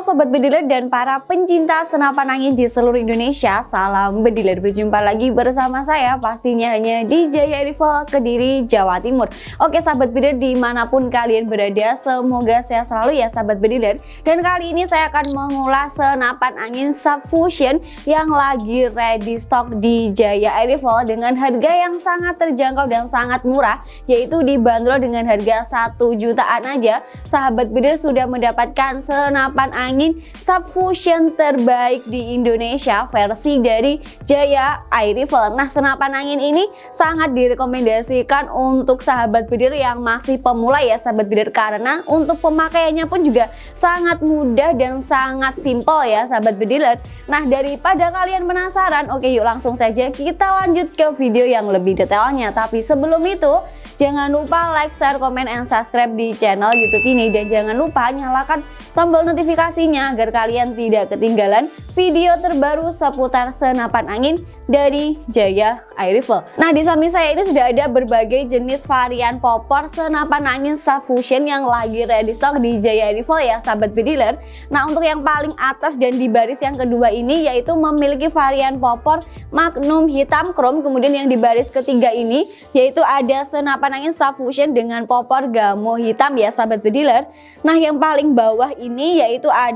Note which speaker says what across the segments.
Speaker 1: Halo Sobat Bediler dan para pencinta senapan angin di seluruh Indonesia Salam Bediler, berjumpa lagi bersama saya pastinya hanya di Jaya Rival Kediri, Jawa Timur. Oke Sahabat Bediler di mana pun kalian berada semoga sehat selalu ya Sahabat Bediler Dan kali ini saya akan mengulas senapan angin Subfusion yang lagi ready stock di Jaya Rival Dengan harga yang sangat terjangkau dan sangat murah yaitu dibanderol dengan harga 1 jutaan aja. Sahabat Bediler sudah mendapatkan senapan angin subfusion terbaik di Indonesia versi dari Jaya Air Rifle. Nah senapan angin ini sangat direkomendasikan untuk sahabat bidir yang masih pemula ya sahabat bidir karena untuk pemakaiannya pun juga sangat mudah dan sangat simpel ya sahabat bediler. Nah daripada kalian penasaran oke yuk langsung saja kita lanjut ke video yang lebih detailnya. Tapi sebelum itu jangan lupa like, share, komen, and subscribe di channel youtube ini dan jangan lupa nyalakan tombol notifikasi notifikasinya agar kalian tidak ketinggalan video terbaru seputar senapan angin dari Jaya Air Rifle. Nah di samping saya ini sudah ada berbagai jenis varian popor senapan angin subfusion yang lagi ready stock di Jaya Air Rifle ya sahabat bediler. Nah untuk yang paling atas dan di baris yang kedua ini yaitu memiliki varian popor Magnum hitam chrome kemudian yang di baris ketiga ini yaitu ada senapan angin subfusion dengan popor gamo hitam ya sahabat bediler. Nah yang paling bawah ini yaitu ada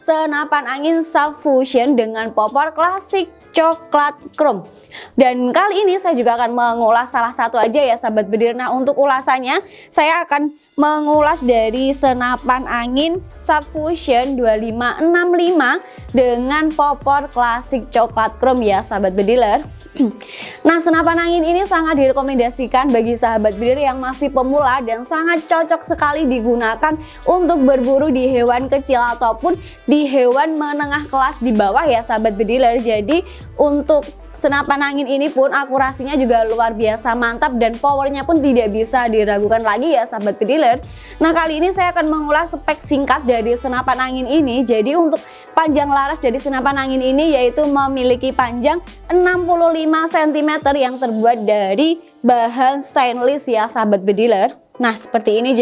Speaker 1: senapan angin subfusion dengan popor klasik coklat chrome dan kali ini saya juga akan mengulas salah satu aja ya sahabat bedir nah untuk ulasannya saya akan mengulas dari senapan angin subfusion 2565 dengan popor klasik coklat chrome ya sahabat bediler nah senapan angin ini sangat direkomendasikan bagi sahabat bediler yang masih pemula dan sangat cocok sekali digunakan untuk berburu di hewan kecil ataupun di hewan menengah kelas di bawah ya sahabat bediler jadi untuk senapan angin ini pun akurasinya juga luar biasa mantap dan powernya pun tidak bisa diragukan lagi ya sahabat nah kali ini saya akan mengulas spek singkat dari senapan angin ini. Jadi untuk panjang laras dari senapan angin ini yaitu memiliki panjang 65 cm yang terbuat dari bahan stainless ya sahabat bediler. Nah seperti ini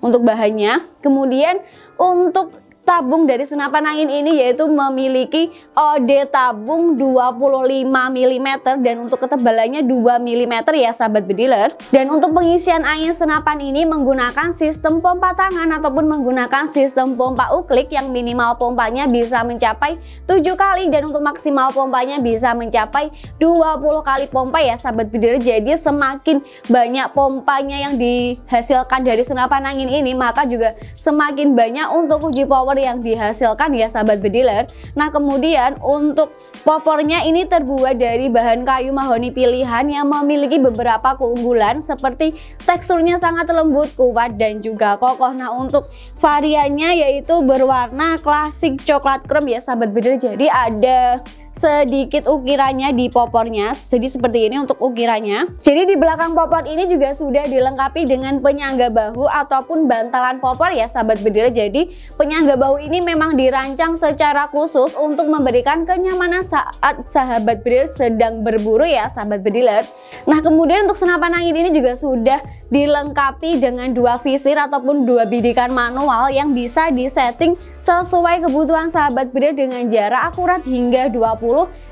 Speaker 1: untuk bahannya. Kemudian untuk tabung dari senapan angin ini yaitu memiliki OD tabung 25 mm dan untuk ketebalannya 2 mm ya sahabat bediler. Dan untuk pengisian angin senapan ini menggunakan sistem pompa tangan ataupun menggunakan sistem pompa uklik yang minimal pompanya bisa mencapai 7 kali dan untuk maksimal pompanya bisa mencapai 20 kali pompa ya sahabat bediler. Jadi semakin banyak pompanya yang dihasilkan dari senapan angin ini maka juga semakin banyak untuk uji power popor yang dihasilkan ya sahabat bediler Nah kemudian untuk popornya ini terbuat dari bahan kayu mahoni pilihan yang memiliki beberapa keunggulan seperti teksturnya sangat lembut, kuat dan juga kokoh. Nah untuk variannya yaitu berwarna klasik coklat krem ya sahabat bediler Jadi ada sedikit ukirannya di popornya. Jadi seperti ini untuk ukirannya. Jadi di belakang popor ini juga sudah dilengkapi dengan penyangga bahu ataupun bantalan popor ya sahabat bediler jadi penyangga bahu ini memang dirancang secara khusus untuk memberikan kenyamanan saat sahabat bediler sedang berburu ya sahabat bediler. Nah kemudian untuk senapan angin ini juga sudah dilengkapi dengan dua visir ataupun dua bidikan manual yang bisa disetting sesuai kebutuhan sahabat bediler dengan jarak akurat hingga 20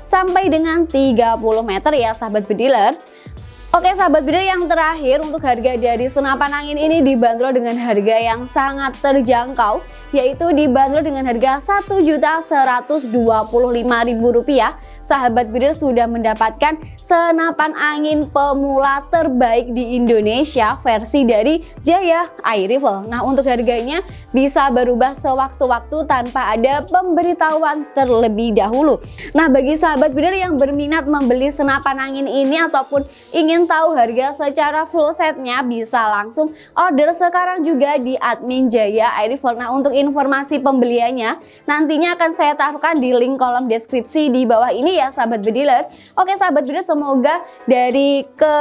Speaker 1: sampai dengan 30 meter ya sahabat bediler Oke sahabat bidder yang terakhir untuk harga dari senapan angin ini dibanderol dengan harga yang sangat terjangkau yaitu dibanderol dengan harga Rp1.125.000 sahabat bidder sudah mendapatkan senapan angin pemula terbaik di Indonesia versi dari Jaya Air Rifle nah untuk harganya bisa berubah sewaktu-waktu tanpa ada pemberitahuan terlebih dahulu. Nah bagi sahabat bidder yang berminat membeli senapan angin ini ataupun ingin tahu harga secara full setnya bisa langsung order sekarang juga di admin Jaya Airifel. Nah untuk informasi pembeliannya nantinya akan saya taruhkan di link kolom deskripsi di bawah ini ya sahabat bediler. Oke sahabat bediler semoga dari ke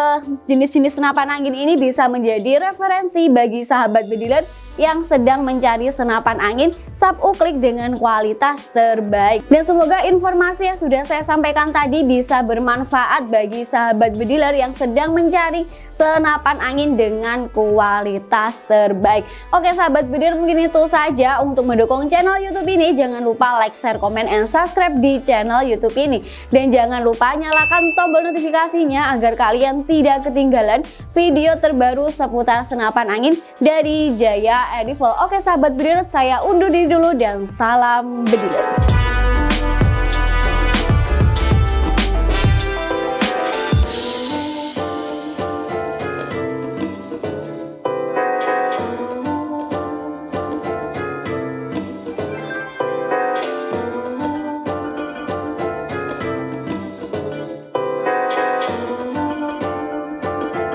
Speaker 1: jenis-jenis senapan angin ini bisa menjadi referensi bagi sahabat bediler yang sedang mencari senapan angin sub uklik dengan kualitas terbaik. Dan semoga informasi yang sudah saya sampaikan tadi bisa bermanfaat bagi sahabat bediler yang sedang mencari senapan angin dengan kualitas terbaik. Oke sahabat bediler mungkin itu saja untuk mendukung channel YouTube ini. Jangan lupa like, share, komen, and subscribe di channel YouTube ini. Dan jangan lupa nyalakan tombol notifikasinya agar kalian tidak ketinggalan video terbaru seputar senapan angin dari Jaya Edible. Oke sahabat bediler, saya undur diri dulu dan salam bediler.